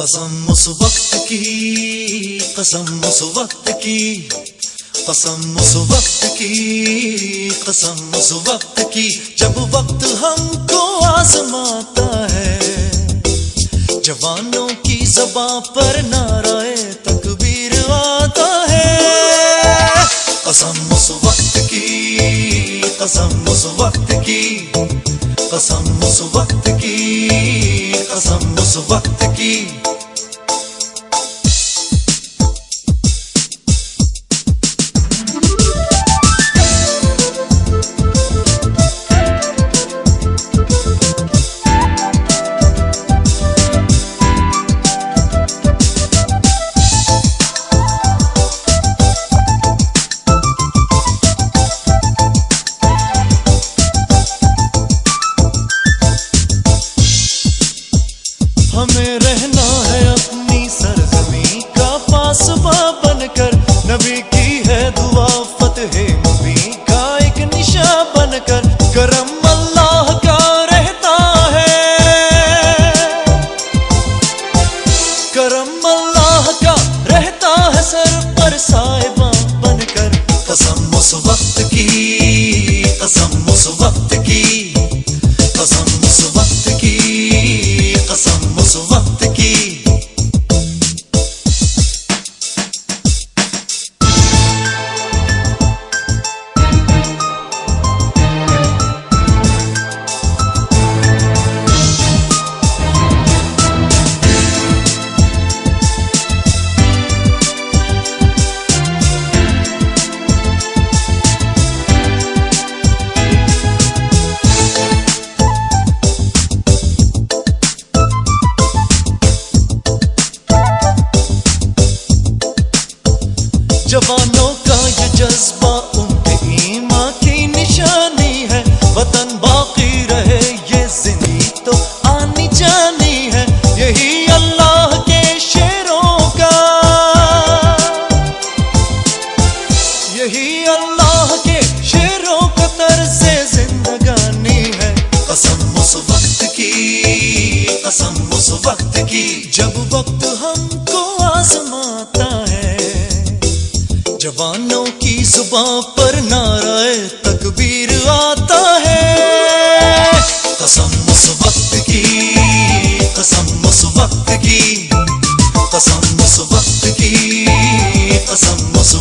कसम उस वक्त की, कसम उस वक्त की, कसम उस वक्त की, कसम उस वक्त की। जब वक्त हमको आजमाता है, जवानों की जबा पर नाराए तकबीर आता है। कसम उस वक्त की, कसम उस वक्त की, कसम हमें रहना है अपनी सरजमी का पासबा बनकर। नबी की है दुआ फतेह नबी का एक निशा बनकर। करम अल्लाह का रहता है। करम अल्लाह का रहता है सर पर साहिबा बनकर। कसम उस वक्त की, कसम उस वक्त की। जवानों का ये जज्बा उनके ईमा की निशानी है। वतन बाकी रहे ये ज़िंदगी तो आनी जानी है। यही अल्लाह के शेरों का। यही अल्लाह के शेरों का तर्ज जिंदगानी है। कसम उस वक्त की, कसम उस वक्त की, जब वक्त हमको आजमाता जवानों की जुबा पर नाराय तकबीर आता है। कसम उस वक्त की, कसम उस वक्त की, कसम उस वक्त की, कसम उस